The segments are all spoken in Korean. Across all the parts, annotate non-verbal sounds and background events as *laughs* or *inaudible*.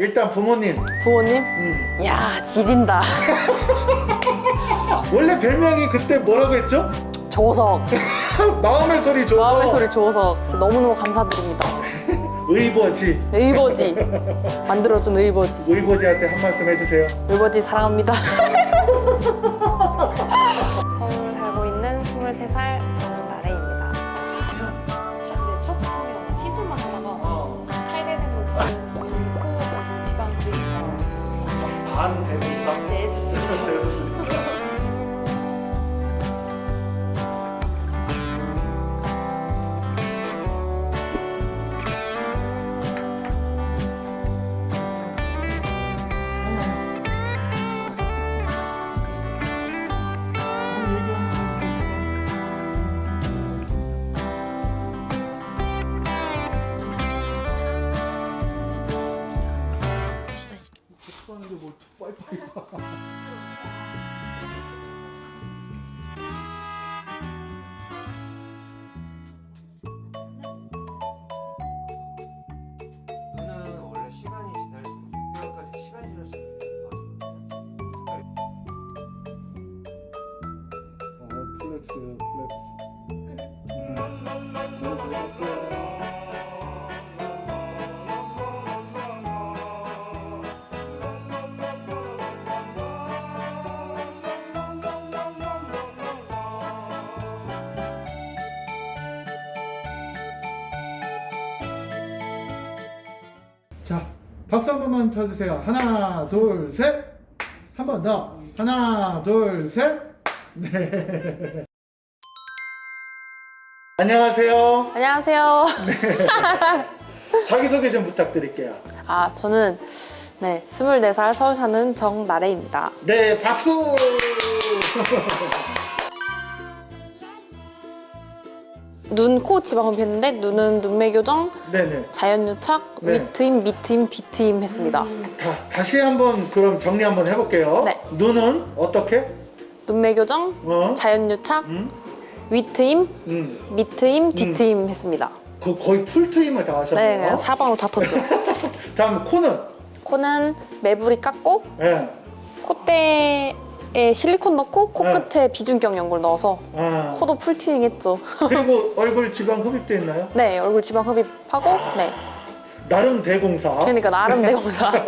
일단 부모님. 부모님? 음. 야 지린다. *laughs* 원래 별명이 그때 뭐라고 했죠? 조석. 마음의 소리 줘서 마음의 소리 조석. 너무너무 감사드립니다. *laughs* 의버지. 의버지. 만들어준 의버지. 의버지한테 한 말씀 해주세요. 의버지 사랑합니다 *laughs* 록 특별히 어 플렉스 플렉스 자, 박수 한 번만 쳐주세요. 하나, 둘, 셋. 한 번 더. 하나, 둘, 셋. 네. *laughs* 안녕하세요. 안녕하세요 *laughs* 자기소개 좀 부탁드릴게요. 아 저는 네 24살 서울 사는 정나래입니다 네, 박수! *laughs* 눈, 코 지방 흡입 했는데 눈은 눈매 교정, 네네. 자연유착, 네. 윗트임, 밑트임, 뒤트임 했습니다 다, 다시 한번 그럼 정리 한번 해볼게요. 네. 눈은 어떻게? 눈매 교정, 어? 자연유착, 음? 윗트임, 음. 밑트임, 뒤트임 했습니다 그 거의 풀트임을 다 하셨네요. 네 사방으로 다 텄죠 *laughs* 다음 코는? 코는 매부리 깎고 예. 콧대 에 실리콘 넣고 네. 코끝에 비중격 연골 넣어서 아. 코도 풀튜닝 했죠 *laughs* 그리고 얼굴 지방 흡입돼 있나요? 네 얼굴 지방 흡입하고 네 나름 대공사. 그러니까 나름 대공사 *laughs*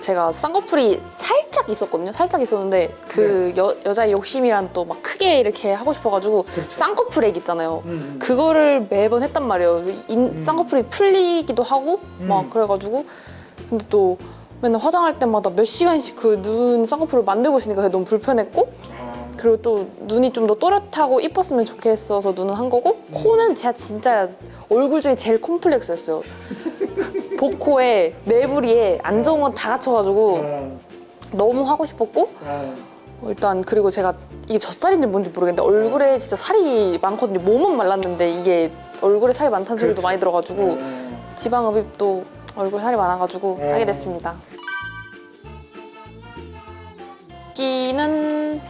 제가 쌍꺼풀이 살짝 있었거든요 살짝 있었는데 그 여, 여자의 욕심이란 또 막 크게 이렇게 하고 싶어가지고 네. 그렇죠. 쌍꺼풀 액 있잖아요 음, 음. 그거를 매번 했단 말이에요 인, 음. 쌍꺼풀이 풀리기도 하고 막 음. 그래가지고 근데 또 맨날 화장할 때마다 몇 시간씩 그 눈 쌍꺼풀을 만들고 있으니까 그게 너무 불편했고 아, 그리고 또 눈이 좀 더 또렷하고 이뻤으면 좋겠어서 눈은 한 거고 코는 제가 진짜 얼굴 중에 제일 콤플렉스였어요. 복코에 매부리에 안 좋은 건 다 갖춰가지고 아, 너무 하고 싶었고 아. 일단 그리고 제가 이게 젖살인지 뭔지 모르겠는데 얼굴에 진짜 살이 많거든요. 몸은 말랐는데 이게 얼굴에 살이 많다는 소리도 그렇지. 많이 들어가지고 아. 지방흡입도 얼굴 살이 많아가지고 음. 하게 됐습니다. 기는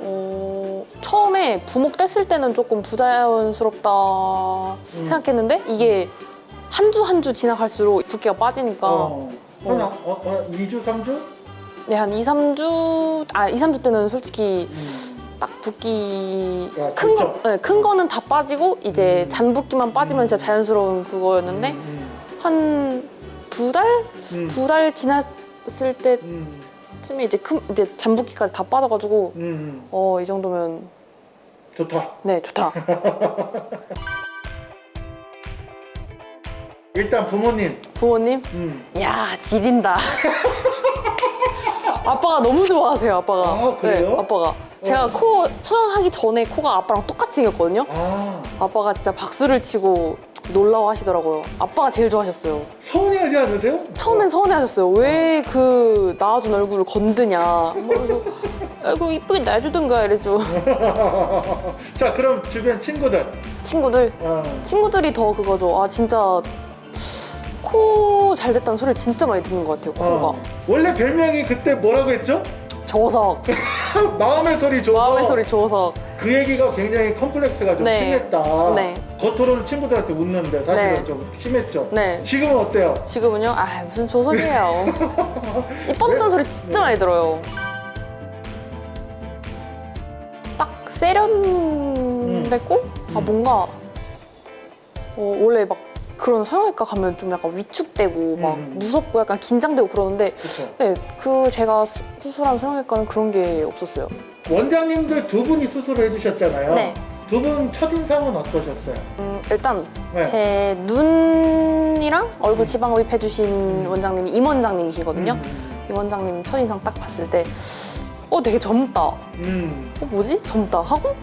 어, 처음에 부목 뗐을 때는 조금 부자연스럽다 생각했는데 이게 한주 한 주 지나갈수록 붓기가 빠지니까 어. 한 어, 어, 2주, 3주? 네, 한 2, 3주 아 2, 3주 때는 솔직히 음. 딱 붓기 야, 큰, 거, 진짜? 네, 큰 거는 다 빠지고 이제 음. 잔붓기만 빠지면 진짜 자연스러운 그거였는데 음, 한 두 달? 음. 두달 지났을 때 음. 쯤에 이제 큰 이제 잠붓기까지 다 빠져가지고 음. 어이 정도면 좋다. 네 좋다. *laughs* 일단 부모님. 부모님, 음. 야 지린다. *laughs* 아빠가 너무 좋아하세요. 아빠가. 아, 그래요? 네, 아빠가 제가 코 촬영하기 전에 코가 아빠랑 똑같이 생겼거든요. 아, 아빠가 진짜 박수를 치고 놀라워 하시더라고요. 아빠가 제일 좋아하셨어요. 서운해하지 않으세요? 처음엔 서운해하셨어요. 왜그 낳아준 얼굴을 건드냐. 뭐 아이고 이쁘게 놔주던가 이랬죠. *laughs* 자, 그럼 주변 친구들. 친구들 어. 친구들이 더 그거죠. 아 진짜 코 잘 됐다는 소리를 진짜 많이 듣는 것 같아요. 코가 어. 원래 별명이 그때 뭐라고 했죠? 조석 마음의 소리 줘서 마음의 소리 조석 그 얘기가 굉장히 컴플렉스가 좀 네. 심했다. 네. 겉으로는 친구들한테 웃는데 사실은 네. 좀 심했죠. 네. 지금은 어때요? 지금은요? 아 무슨 조선이에요. *laughs* 이뻐졌다는 소리 진짜 많이 들어요. 딱 세련됐고 아 뭔가 어, 원래 막 그런 성형외과 가면 좀 약간 위축되고 막 음. 무섭고 약간 긴장되고 그러는데. 네, 그 제가 수- 수술한 성형외과는 그런 게 없었어요. 원장님들 두 분이 수술을 해주셨잖아요. 네. 두 분 첫인상은 어떠셨어요? 음, 일단 네. 제 눈이랑 얼굴 지방 흡입 해주신 원장님이 임 원장님이시거든요. 음, 임 원장님 첫인상 딱 봤을 때 어, 되게 젊다. 음, 어, 뭐지? 젊다 하고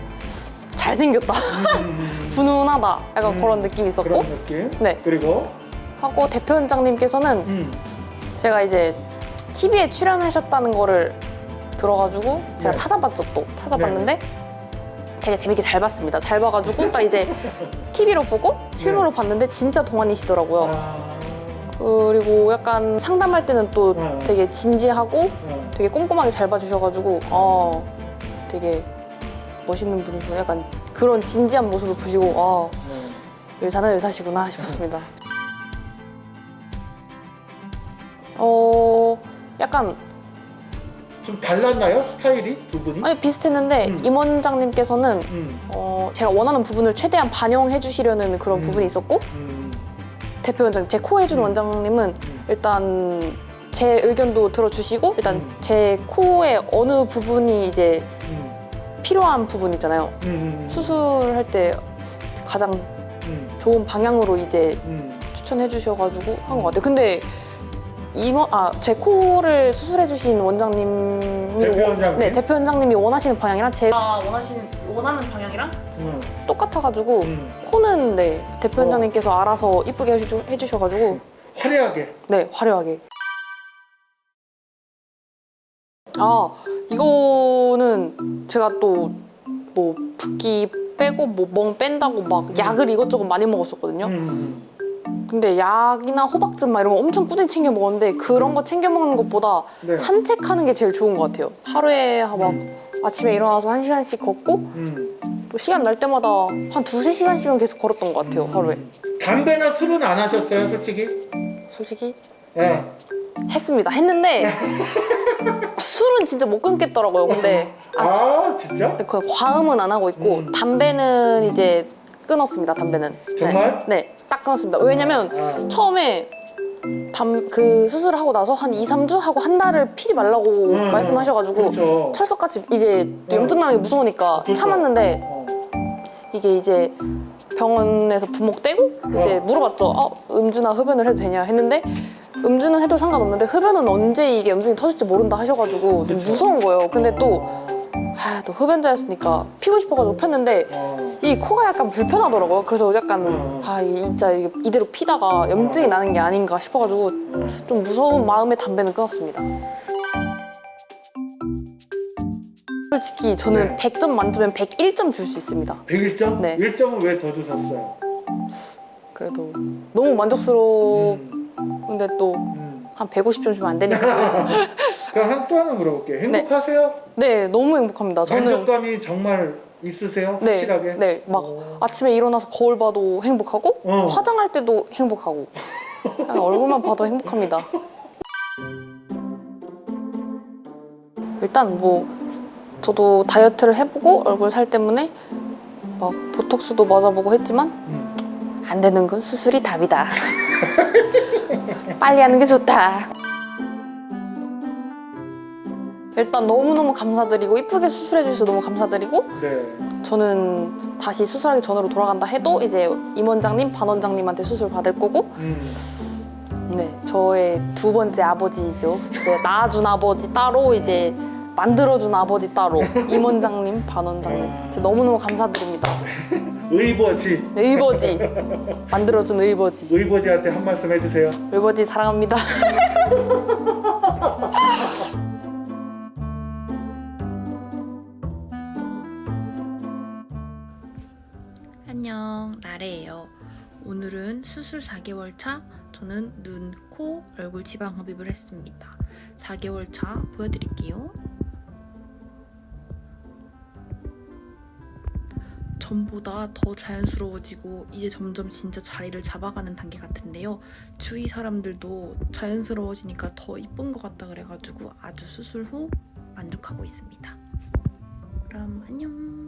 잘생겼다. 음, 음, *laughs* 분운하다. 약간 음, 그런 느낌이 있었고 그런 느낌. 네. 그리고 하고 대표 원장님께서는 음, 제가 이제 TV에 출연하셨다는 거를 들어가지고 제가 네. 찾아봤죠 또 찾아봤는데 되게 재밌게 잘 봤습니다. 잘 봐가지고 딱 이제 *laughs* TV로 보고 실물로 봤는데 진짜 동안이시더라고요. 네. 아, 그리고 약간 상담할 때는 또 네. 되게 진지하고 어, 되게 꼼꼼하게 잘 봐주셔가지고 아 되게 멋있는 분이고 약간 그런 진지한 모습을 보시고 아 어. 의사는 의사시구나 싶었습니다. *laughs* 어 약간 좀 달랐나요? 스타일이 두 분이? 아니 비슷했는데 음. 임 원장님께서는 음, 어 제가 원하는 부분을 최대한 반영해 주시려는 그런 음. 부분이 있었고 음, 대표 원장 제 코 해준 음. 원장님은 음. 일단 제 의견도 들어주시고 일단 음. 제 코의 어느 부분이 이제 음, 필요한 부분 있잖아요. 음, 수술할 때 가장 음, 좋은 방향으로 이제 음, 추천해 주셔가지고 한 것 같아요. 근데 이번 아제 코를 수술해 주신 원장님이 대표 원- 원장님? 네 대표 원장님이 원하시는 방향이랑 제가 원하시는 원하는 방향이랑 음, 똑같아가지고 음. 코는 네 대표 어. 원장님께서 알아서 이쁘게 해주, 해주셔가지고 화려하게. 네 화려하게 아 이거는 제가 또 뭐 붓기 빼고 뭐 멍 뺀다고 막 약을 이것저것 많이 먹었었거든요. 음, 근데 약이나 호박즙 막 이런 거 엄청 꾸준히 챙겨 먹었는데 그런 거 챙겨 먹는 것보다 네. 산책하는 게 제일 좋은 것 같아요. 하루에 막 음. 아침에 일어나서 한 시간씩 걷고 음. 또 시간 날 때마다 한 두세 시간씩은 계속 걸었던 것 같아요, 하루에. 담배나 술은 안 하셨어요, 솔직히? 솔직히 예. 했습니다. 했는데 *laughs* 술은 진짜 못 끊겠더라고요. 근데 아, 아, 진짜? 그 과음은 안 하고 있고 음. 담배는 이제 끊었습니다. 담배는. 정말? 네, 네, 딱 끊었습니다. 왜냐면 아, 처음에 담, 그 수술을 하고 나서 한 2, 3주 하고 한 달을 피지 말라고 음, 말씀하셔가지고 그렇죠. 철석같이 이제 또 염증 나는 게 무서우니까 그렇죠. 참았는데 어. 이게 이제 병원에서 부목 떼고 이제 어. 물어봤죠. 어, 음주나 흡연을 해도 되냐 했는데 음주는 해도 상관없는데 흡연은 언제 이게 염증이 터질지 모른다 하셔가지고 좀 그렇죠. 무서운 거예요. 근데 또, 아, 또 흡연자였으니까 피고 싶어가지고 폈는데 어. 이 코가 약간 불편하더라고요. 그래서 약간 어. 아, 이 진짜 이대로 피다가 염증이 나는 게 아닌가 싶어가지고 어. 좀 무서운 마음에 담배는 끊었습니다. 솔직히 저는 네. 100점 만점엔 101점 줄 수 있습니다. 101점? 네. 1점은 왜 더 주셨어요? 그래도 너무 만족스러워. 음, 근데 또 음. 한 150점 주면 안 되니까. *laughs* 한, 또 하나 물어볼게요. 행복하세요? 네, 너무 행복합니다. 저는 만족감이 정말 있으세요? 네, 확실하게? 네, 막 오. 아침에 일어나서 거울 봐도 행복하고 어. 화장할 때도 행복하고 *laughs* 그냥 얼굴만 봐도 행복합니다. 일단 뭐 저도 다이어트를 해보고 얼굴 살 때문에 막 보톡스도 맞아보고 했지만 음. 안 되는 건 수술이 답이다. *laughs* 빨리 하는 게 좋다. 일단 너무너무 감사드리고 이쁘게 수술해 주셔서 너무 감사드리고 네. 저는 다시 수술하기 전으로 돌아간다 해도 이제 임 원장님, 반 원장님한테 수술 받을 거고 음. 네 저의 두 번째 아버지이죠. 이제 낳아준 아버지 따로 이제 만들어준 아버지 따로 *laughs* 임 원장님, 반 원장님 진짜 너무너무 감사드립니다. *laughs* 의버지. 네, 의버지 만들어준 의버지 의버지한테 한 말씀 해주세요. 의버지 사랑합니다. *laughs* 안녕, 나래예요. 오늘은 수술 4개월 차, 저는 눈, 코, 얼굴 지방 흡입을 했습니다. 4개월 차 보여드릴게요. 전보다 더 자연스러워지고 이제 점점 진짜 자리를 잡아가는 단계 같은데요. 주위 사람들도 자연스러워지니까 더 이쁜 것 같다 그래가지고 아주 수술 후 만족하고 있습니다. 그럼 안녕.